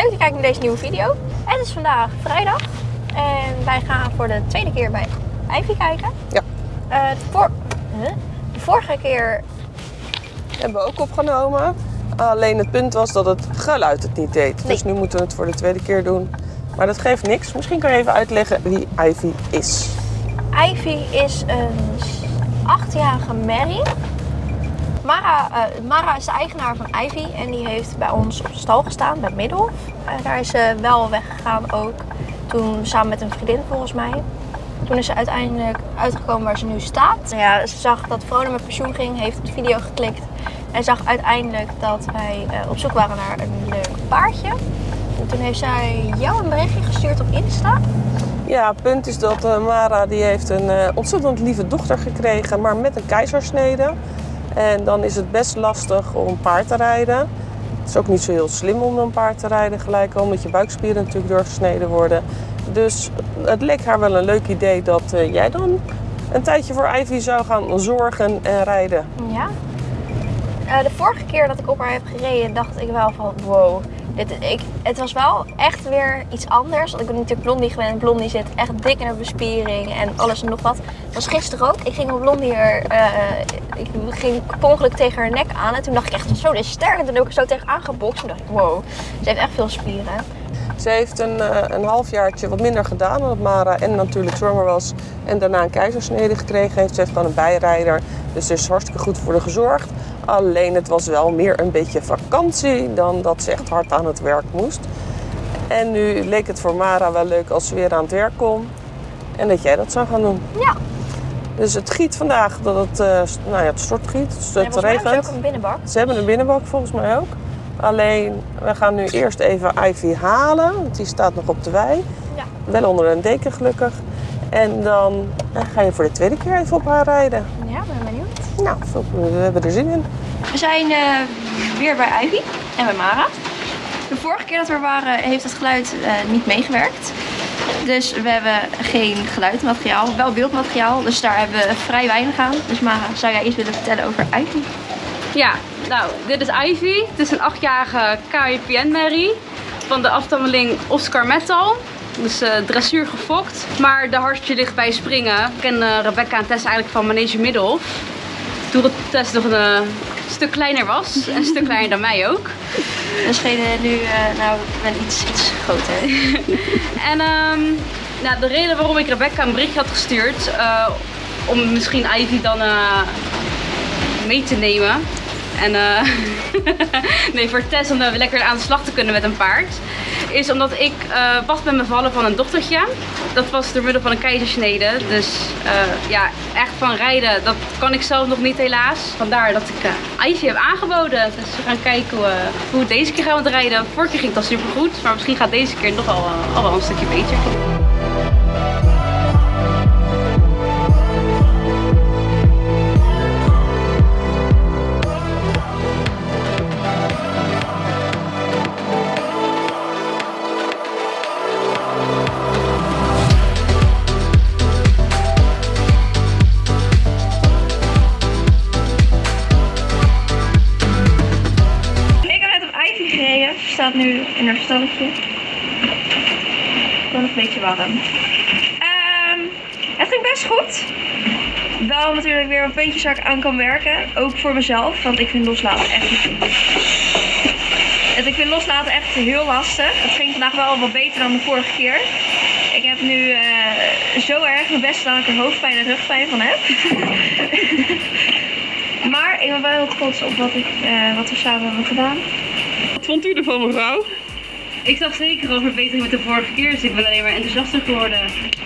leuk dat je kijkt naar deze nieuwe video. Het is vandaag vrijdag en wij gaan voor de tweede keer bij Ivy kijken. Ja. Eh, de, huh? de vorige keer, Hebben we ook opgenomen. Alleen het punt was dat het geluid het niet deed. Dus nu moeten we het voor de tweede keer doen. Maar dat geeft niks. Misschien kan je even uitleggen wie Ivy is. Ivy is een achtjarige Mary. Mara, eh, Mara is de eigenaar van Ivy en die heeft bij ons op stal gestaan bij Middelhof. Eh, daar is ze wel weggegaan ook. Toen samen met een vriendin volgens mij. Toen is ze uiteindelijk uitgekomen waar ze nu staat. Ja, ze zag dat Vrona met pensioen ging, heeft op de video geklikt. En zag uiteindelijk dat wij eh, op zoek waren naar een leuk paardje. En toen heeft zij jou een berichtje gestuurd op Insta. Ja, het punt is dat Mara die heeft een ontzettend lieve dochter gekregen, maar met een keizersnede. En dan is het best lastig om paard te rijden. Het is ook niet zo heel slim om een paard te rijden gelijk al, omdat je buikspieren natuurlijk doorgesneden worden. Dus het leek haar wel een leuk idee dat eh, jij dan een tijdje voor Ivy zou gaan zorgen en rijden. Ja. Eh, de vorige keer dat ik op haar heb gereden, dacht ik wel van wow. Dit, ik, het was wel echt weer iets anders. Want ik ben natuurlijk Blondie gewend. Blondie zit echt dik in haar bespiering en alles en nog wat. Dat was gisteren ook. Ik ging op Blondie er, eh, ik ging per ongeluk tegen haar nek aan. En toen dacht ik echt zo, dit is sterk. En toen heb ik zo tegen aangebokst. Toen dacht ik wow, ze heeft echt veel spieren. Ze heeft een, eh, een halfjaartje wat minder gedaan omdat Mara en natuurlijk zwanger was en daarna een keizersnede gekregen heeft. Ze heeft dan een bijrijder, dus er is hartstikke goed voor haar gezorgd. Alleen het was wel meer een beetje vakantie dan dat ze echt hard aan het werk moest. En nu leek het voor Mara wel leuk als ze weer aan het werk kon en dat jij dat zou gaan doen. Ja, Dus het giet vandaag, dat het, eh, nou ja, het stortgiet, het, en het mij hebben regent. ze ook een binnenbak. Ze hebben een binnenbak volgens mij ook. Alleen, we gaan nu eerst even Ivy halen, want die staat nog op de wei. Ja. Wel onder een deken gelukkig. En dan eh, ga je voor de tweede keer even op haar rijden. Ja. Nou, we hebben er zin in. We zijn eh, weer bij Ivy en bij Mara. De vorige keer dat we er waren heeft het geluid eh, niet meegewerkt. Dus we hebben geen geluidmateriaal, wel beeldmateriaal. Dus daar hebben we vrij weinig aan. Dus Mara, zou jij iets willen vertellen over Ivy? Ja, nou, dit is Ivy. Het is een achtjarige KIPN-merrie van de afstammeling Oscar Metal. Dus eh, dressuur gefokt. Maar de hartje ligt bij springen. Ik ken Rebecca en Tess eigenlijk van Manege Middelhof. Toen het Tess nog een eh, stuk kleiner was. En een stuk kleiner dan mij ook. Dus degene nu, eh, nou, ik ben iets, iets groter. En ehm, nou, de reden waarom ik Rebecca een berichtje had gestuurd, eh, om misschien Ivy dan mee te nemen. En nee, voor Tess om lekker aan de slag te kunnen met een paard. Is omdat ik eh pas ben bevallen van een dochtertje. Dat was door middel van een keizersnede. Dus eh, ja, echt van rijden, dat kan ik zelf nog niet helaas. Vandaar dat ik Ivy heb aangeboden. Dus we gaan kijken hoe, hoe deze keer gaan we rijden. Vorige keer ging het al super goed. Maar misschien gaat deze keer nog al, al wel een stukje beter. Staat nu in haar stalletje. Gewoon een beetje warm. Ehm, het ging best goed. Wel natuurlijk weer een puntjes waar ik aan kan werken. Ook voor mezelf, want ik vind loslaten echt niet goed. Ik vind loslaten echt heel lastig. Het ging vandaag wel wat beter dan de vorige keer. Ik heb nu eh, zo erg mijn best dat ik er hoofdpijn en rugpijn van heb. maar ik ben wel heel trots op wat, ik, eh, wat we samen hebben gedaan. Vond u ervan, mevrouw? Ik zag zeker al verbetering met de vorige keer, dus ik ben alleen maar enthousiaster geworden.